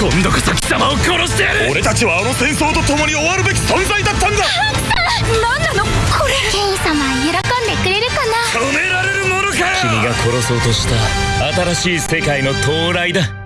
今度こそ貴様を殺してやる！俺たちはあの戦争と共に終わるべき存在だったんだ！何なの？これ。ケイン様喜んでくれるかな？止められるものか君が殺そうとした新しい世界の到来だ。